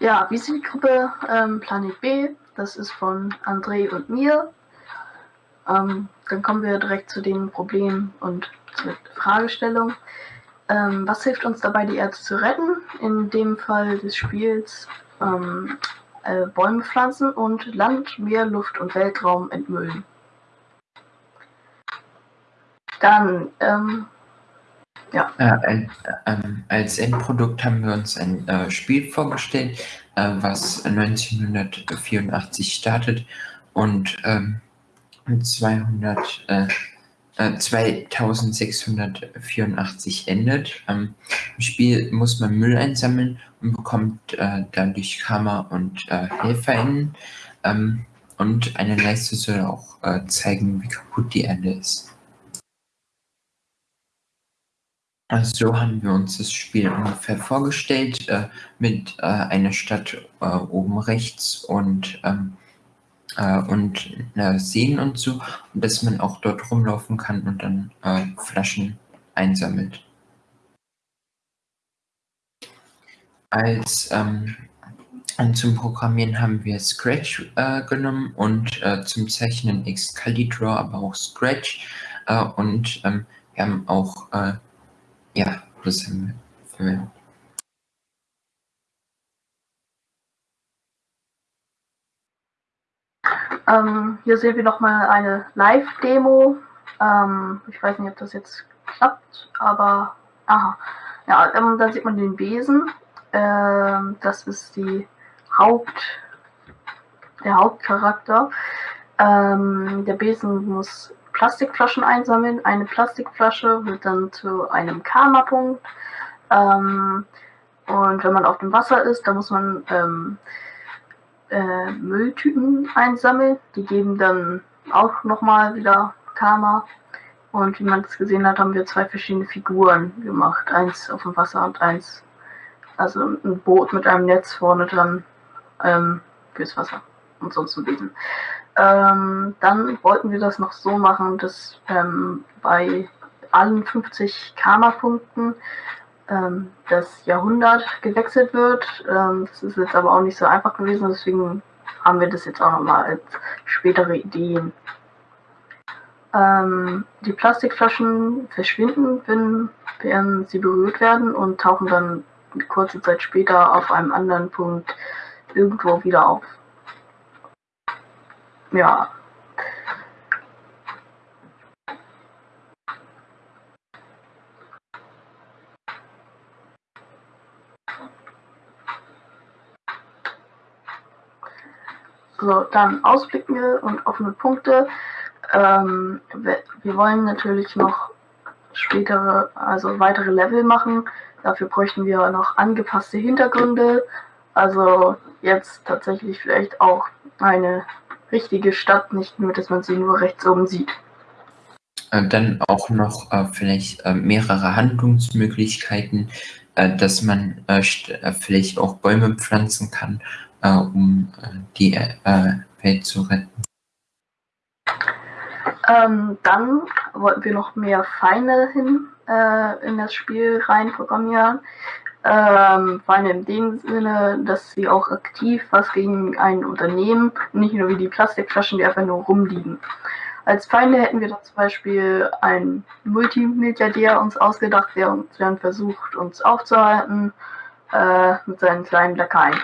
Ja, wie ist die Gruppe ähm, Planet B? Das ist von André und mir. Ähm, dann kommen wir direkt zu den Problemen und zur Fragestellung. Ähm, was hilft uns dabei, die Erde zu retten? In dem Fall des Spiels ähm, äh, Bäume pflanzen und Land, Meer, Luft und Weltraum entmüllen. Dann ähm, ja. Äh, äh, als Endprodukt haben wir uns ein äh, Spiel vorgestellt, äh, was 1984 startet und 200, ähm, 2684 äh, endet. Ähm, Im Spiel muss man Müll einsammeln und bekommt äh, dadurch Karma und HelferInnen. Ähm, und eine Leiste soll auch zeigen, wie kaputt die Erde ist. Also so haben wir uns das Spiel ungefähr vorgestellt, äh, mit äh, einer Stadt äh, oben rechts und, ähm, äh, und Seen und so, und dass man auch dort rumlaufen kann und dann äh, Flaschen einsammelt. Als ähm, zum Programmieren haben wir Scratch äh, genommen und zum Zeichnen Excalibur, aber auch Scratch und ähm, wir haben auch ja, wir verwendet. Ähm, hier sehen wir nochmal eine Live-Demo. Ähm, ich weiß nicht, ob das jetzt klappt, aber aha. Ja, ähm, da sieht man den Besen. Ähm, das ist die Haupt, der Hauptcharakter. Ähm, der Besen muss Plastikflaschen einsammeln. Eine Plastikflasche wird dann zu einem Karma-Punkt. Ähm, und wenn man auf dem Wasser ist, dann muss man ähm, äh, Mülltüten einsammeln. Die geben dann auch nochmal wieder Karma. Und wie man es gesehen hat, haben wir zwei verschiedene Figuren gemacht. Eins auf dem Wasser und eins, also ein Boot mit einem Netz vorne dran ähm, fürs Wasser und sonst ein Besen. Ähm, dann wollten wir das noch so machen, dass ähm, bei allen 50 Karma-Punkten ähm, das Jahrhundert gewechselt wird. Ähm, das ist jetzt aber auch nicht so einfach gewesen, deswegen haben wir das jetzt auch nochmal als spätere Ideen. Ähm, die Plastikflaschen verschwinden, wenn, wenn sie berührt werden und tauchen dann kurze Zeit später auf einem anderen Punkt irgendwo wieder auf ja. So, dann Ausblicke und offene Punkte. Ähm, wir wollen natürlich noch spätere, also weitere Level machen. Dafür bräuchten wir noch angepasste Hintergründe. Also jetzt tatsächlich vielleicht auch eine richtige Stadt, nicht nur, dass man sie nur rechts oben sieht. Äh, dann auch noch äh, vielleicht äh, mehrere Handlungsmöglichkeiten, äh, dass man äh, äh, vielleicht auch Bäume pflanzen kann, um die Welt zu retten. Ähm, dann wollten wir noch mehr Feinde hin in das Spiel rein programmieren. Ähm, vor allem in dem Sinne, dass sie auch aktiv was gegen ein Unternehmen, nicht nur wie die Plastikflaschen, die einfach nur rumliegen. Als Feinde hätten wir dann zum Beispiel einen Multimilliardär uns ausgedacht, der uns dann versucht, uns aufzuhalten äh, mit seinen kleinen Lakaien.